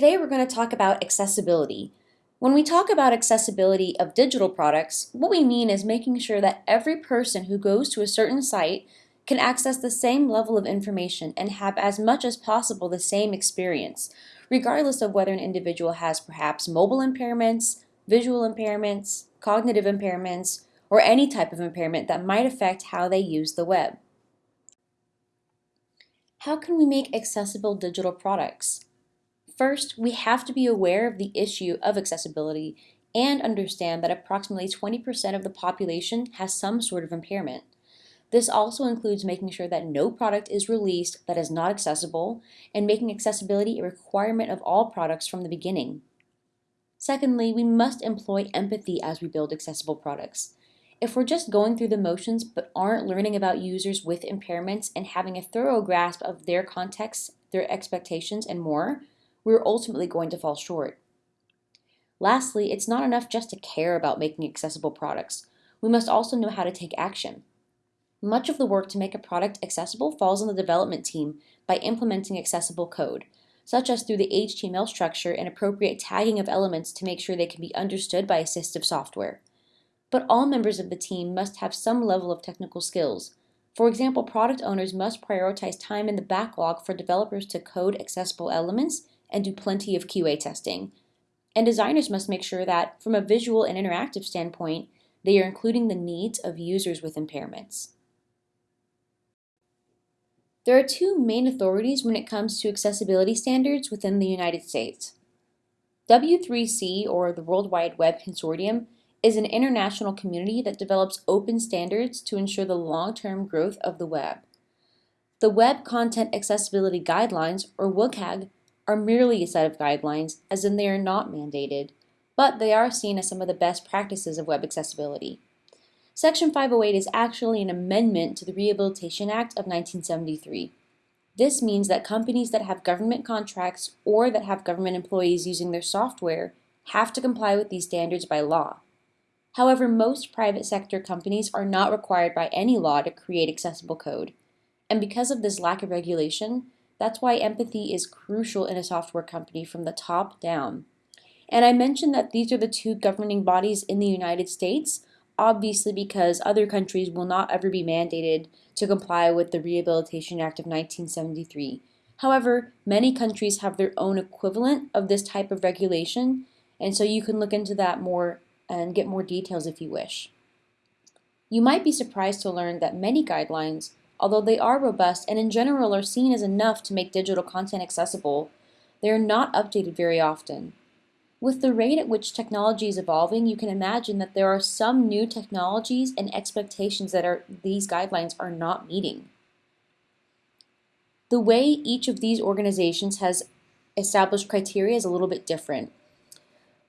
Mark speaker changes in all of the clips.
Speaker 1: Today we're going to talk about accessibility. When we talk about accessibility of digital products, what we mean is making sure that every person who goes to a certain site can access the same level of information and have as much as possible the same experience, regardless of whether an individual has perhaps mobile impairments, visual impairments, cognitive impairments, or any type of impairment that might affect how they use the web. How can we make accessible digital products? First, we have to be aware of the issue of accessibility and understand that approximately 20% of the population has some sort of impairment. This also includes making sure that no product is released that is not accessible and making accessibility a requirement of all products from the beginning. Secondly, we must employ empathy as we build accessible products. If we're just going through the motions but aren't learning about users with impairments and having a thorough grasp of their context, their expectations, and more, we're ultimately going to fall short. Lastly, it's not enough just to care about making accessible products. We must also know how to take action. Much of the work to make a product accessible falls on the development team by implementing accessible code, such as through the HTML structure and appropriate tagging of elements to make sure they can be understood by assistive software. But all members of the team must have some level of technical skills. For example, product owners must prioritize time in the backlog for developers to code accessible elements and do plenty of QA testing. And designers must make sure that, from a visual and interactive standpoint, they are including the needs of users with impairments. There are two main authorities when it comes to accessibility standards within the United States. W3C, or the World Wide Web Consortium, is an international community that develops open standards to ensure the long-term growth of the web. The Web Content Accessibility Guidelines, or WCAG, are merely a set of guidelines, as in they are not mandated, but they are seen as some of the best practices of web accessibility. Section 508 is actually an amendment to the Rehabilitation Act of 1973. This means that companies that have government contracts or that have government employees using their software have to comply with these standards by law. However, most private sector companies are not required by any law to create accessible code. And because of this lack of regulation, that's why empathy is crucial in a software company from the top down. And I mentioned that these are the two governing bodies in the United States, obviously because other countries will not ever be mandated to comply with the Rehabilitation Act of 1973. However, many countries have their own equivalent of this type of regulation, and so you can look into that more and get more details if you wish. You might be surprised to learn that many guidelines Although they are robust and in general are seen as enough to make digital content accessible, they are not updated very often. With the rate at which technology is evolving, you can imagine that there are some new technologies and expectations that are, these guidelines are not meeting. The way each of these organizations has established criteria is a little bit different.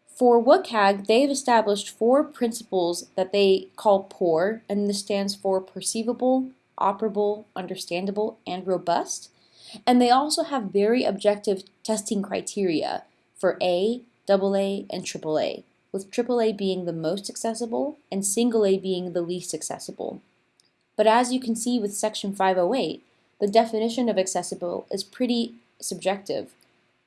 Speaker 1: For WCAG, they've established four principles that they call POUR, and this stands for perceivable, operable, understandable, and robust. And they also have very objective testing criteria for A, AA, and AAA, with AAA being the most accessible and single A being the least accessible. But as you can see with Section 508, the definition of accessible is pretty subjective.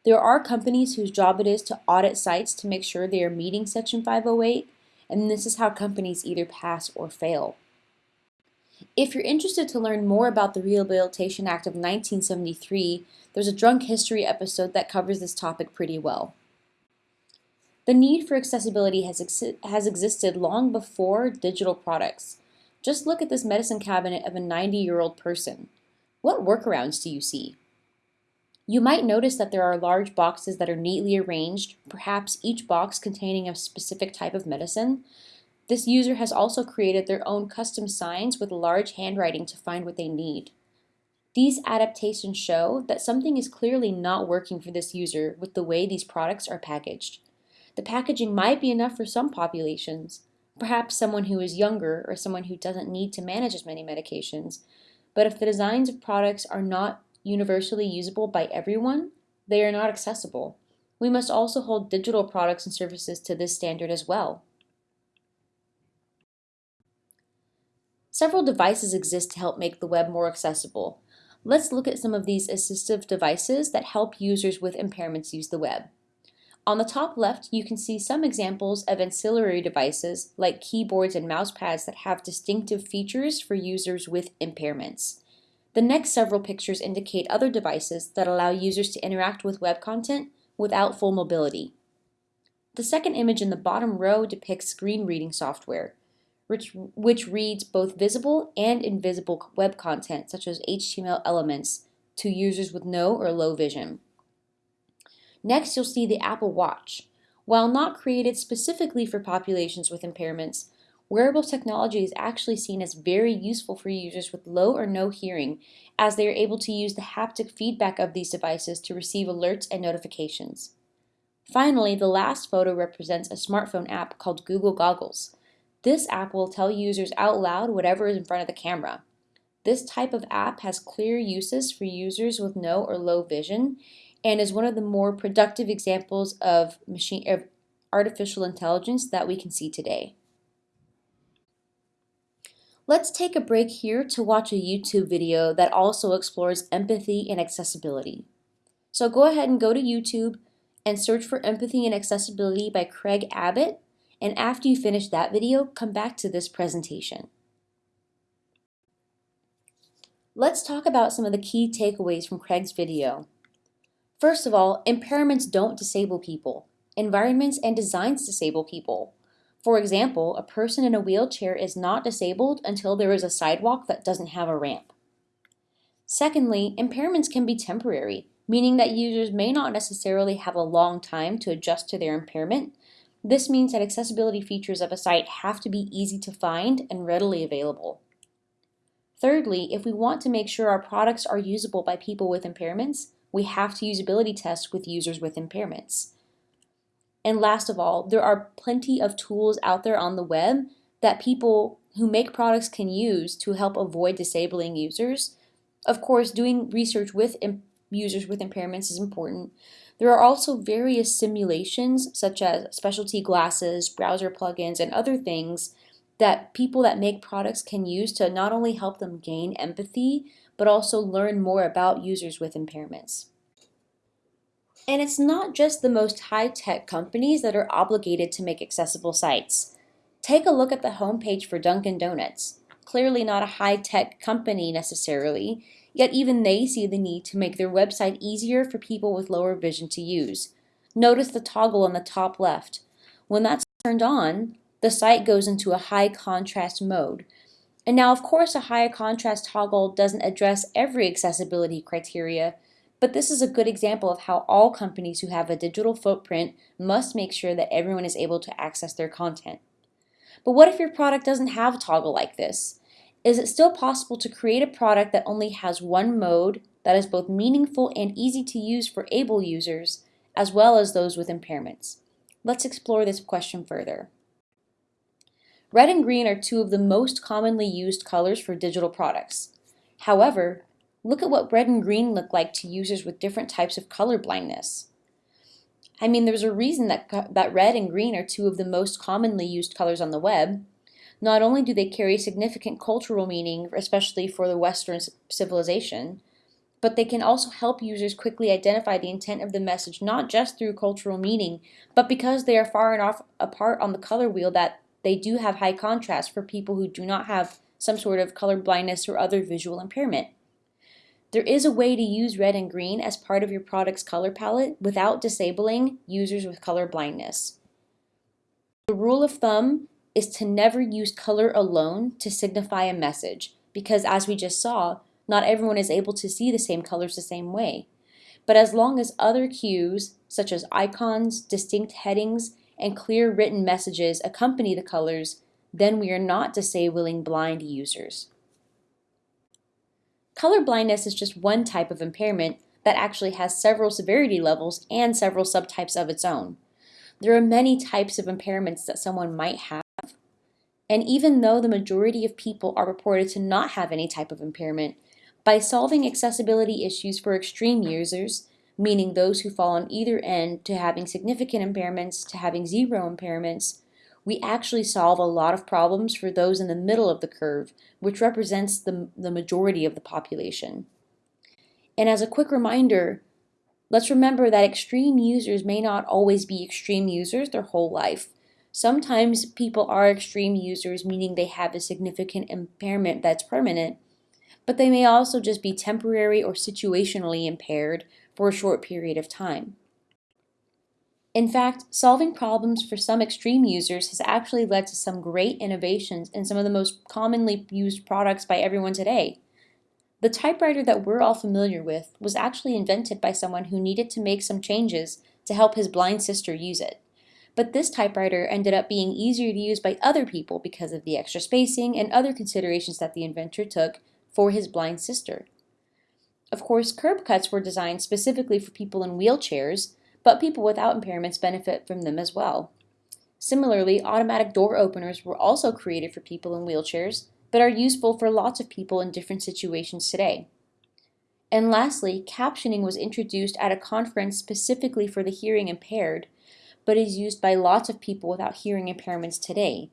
Speaker 1: There are companies whose job it is to audit sites to make sure they are meeting Section 508, and this is how companies either pass or fail. If you're interested to learn more about the Rehabilitation Act of 1973, there's a Drunk History episode that covers this topic pretty well. The need for accessibility has, ex has existed long before digital products. Just look at this medicine cabinet of a 90-year-old person. What workarounds do you see? You might notice that there are large boxes that are neatly arranged, perhaps each box containing a specific type of medicine, this user has also created their own custom signs with large handwriting to find what they need. These adaptations show that something is clearly not working for this user with the way these products are packaged. The packaging might be enough for some populations, perhaps someone who is younger or someone who doesn't need to manage as many medications, but if the designs of products are not universally usable by everyone, they are not accessible. We must also hold digital products and services to this standard as well. Several devices exist to help make the web more accessible. Let's look at some of these assistive devices that help users with impairments use the web. On the top left, you can see some examples of ancillary devices like keyboards and mouse pads that have distinctive features for users with impairments. The next several pictures indicate other devices that allow users to interact with web content without full mobility. The second image in the bottom row depicts screen reading software, which, which reads both visible and invisible web content such as HTML elements to users with no or low vision. Next, you'll see the Apple Watch. While not created specifically for populations with impairments, wearable technology is actually seen as very useful for users with low or no hearing as they are able to use the haptic feedback of these devices to receive alerts and notifications. Finally, the last photo represents a smartphone app called Google Goggles. This app will tell users out loud whatever is in front of the camera. This type of app has clear uses for users with no or low vision and is one of the more productive examples of machine of artificial intelligence that we can see today. Let's take a break here to watch a YouTube video that also explores empathy and accessibility. So go ahead and go to YouTube and search for Empathy and Accessibility by Craig Abbott, and after you finish that video, come back to this presentation. Let's talk about some of the key takeaways from Craig's video. First of all, impairments don't disable people. Environments and designs disable people. For example, a person in a wheelchair is not disabled until there is a sidewalk that doesn't have a ramp. Secondly, impairments can be temporary, meaning that users may not necessarily have a long time to adjust to their impairment. This means that accessibility features of a site have to be easy to find and readily available. Thirdly, if we want to make sure our products are usable by people with impairments, we have to usability test with users with impairments. And last of all, there are plenty of tools out there on the web that people who make products can use to help avoid disabling users. Of course, doing research with users with impairments is important. There are also various simulations, such as specialty glasses, browser plugins, and other things that people that make products can use to not only help them gain empathy, but also learn more about users with impairments. And it's not just the most high-tech companies that are obligated to make accessible sites. Take a look at the homepage for Dunkin' Donuts. Clearly not a high-tech company necessarily, yet even they see the need to make their website easier for people with lower vision to use. Notice the toggle on the top left. When that's turned on, the site goes into a high contrast mode, and now, of course, a higher contrast toggle doesn't address every accessibility criteria, but this is a good example of how all companies who have a digital footprint must make sure that everyone is able to access their content. But what if your product doesn't have a toggle like this? Is it still possible to create a product that only has one mode that is both meaningful and easy to use for able users, as well as those with impairments? Let's explore this question further. Red and green are two of the most commonly used colors for digital products. However, look at what red and green look like to users with different types of color blindness. I mean, there's a reason that, that red and green are two of the most commonly used colors on the web. Not only do they carry significant cultural meaning, especially for the Western civilization, but they can also help users quickly identify the intent of the message not just through cultural meaning, but because they are far enough apart on the color wheel that they do have high contrast for people who do not have some sort of color blindness or other visual impairment. There is a way to use red and green as part of your product's color palette without disabling users with color blindness. The rule of thumb is to never use color alone to signify a message because as we just saw, not everyone is able to see the same colors the same way. But as long as other cues, such as icons, distinct headings, and clear written messages accompany the colors, then we are not disabling blind users. Color blindness is just one type of impairment that actually has several severity levels and several subtypes of its own. There are many types of impairments that someone might have, and even though the majority of people are reported to not have any type of impairment, by solving accessibility issues for extreme users, meaning those who fall on either end to having significant impairments to having zero impairments, we actually solve a lot of problems for those in the middle of the curve, which represents the, the majority of the population. And as a quick reminder, let's remember that extreme users may not always be extreme users their whole life. Sometimes people are extreme users, meaning they have a significant impairment that's permanent, but they may also just be temporary or situationally impaired for a short period of time. In fact, solving problems for some extreme users has actually led to some great innovations in some of the most commonly used products by everyone today. The typewriter that we're all familiar with was actually invented by someone who needed to make some changes to help his blind sister use it. But this typewriter ended up being easier to use by other people because of the extra spacing and other considerations that the inventor took for his blind sister. Of course, curb cuts were designed specifically for people in wheelchairs, but people without impairments benefit from them as well. Similarly, automatic door openers were also created for people in wheelchairs, but are useful for lots of people in different situations today. And lastly, captioning was introduced at a conference specifically for the hearing impaired, but is used by lots of people without hearing impairments today,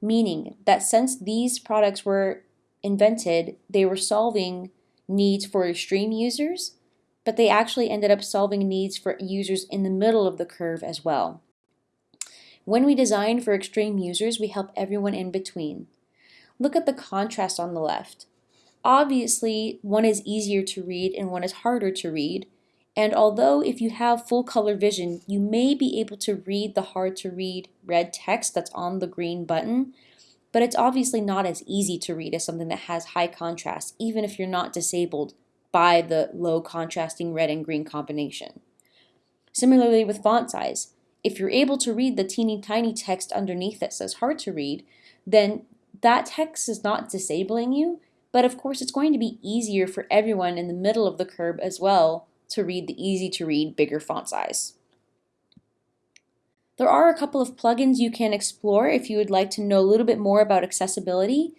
Speaker 1: meaning that since these products were invented, they were solving needs for extreme users, but they actually ended up solving needs for users in the middle of the curve as well. When we design for extreme users, we help everyone in between. Look at the contrast on the left. Obviously, one is easier to read and one is harder to read, and although if you have full color vision, you may be able to read the hard to read red text that's on the green button, but it's obviously not as easy to read as something that has high contrast, even if you're not disabled by the low contrasting red and green combination. Similarly with font size, if you're able to read the teeny tiny text underneath that says hard to read, then that text is not disabling you, but of course it's going to be easier for everyone in the middle of the curve as well to read the easy to read bigger font size. There are a couple of plugins you can explore if you would like to know a little bit more about accessibility.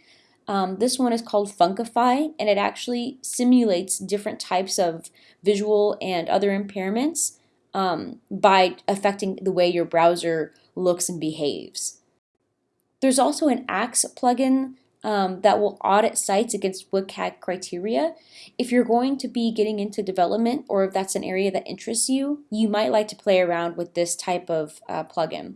Speaker 1: Um, this one is called Funkify, and it actually simulates different types of visual and other impairments um, by affecting the way your browser looks and behaves. There's also an Axe plugin um, that will audit sites against WCAG criteria. If you're going to be getting into development or if that's an area that interests you, you might like to play around with this type of uh, plugin.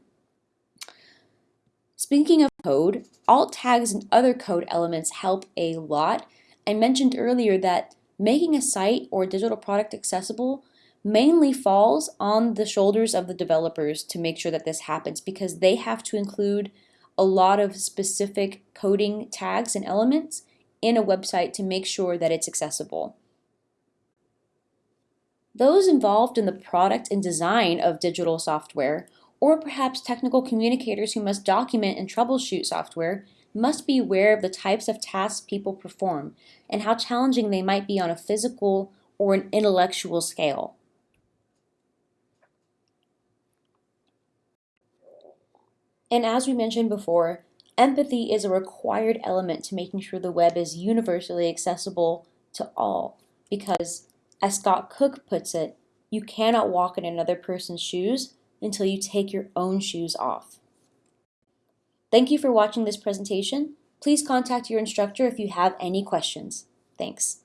Speaker 1: Speaking of code, alt tags and other code elements help a lot. I mentioned earlier that making a site or digital product accessible mainly falls on the shoulders of the developers to make sure that this happens because they have to include a lot of specific coding tags and elements in a website to make sure that it's accessible. Those involved in the product and design of digital software, or perhaps technical communicators who must document and troubleshoot software, must be aware of the types of tasks people perform and how challenging they might be on a physical or an intellectual scale. And as we mentioned before, empathy is a required element to making sure the web is universally accessible to all. Because, as Scott Cook puts it, you cannot walk in another person's shoes until you take your own shoes off. Thank you for watching this presentation. Please contact your instructor if you have any questions. Thanks.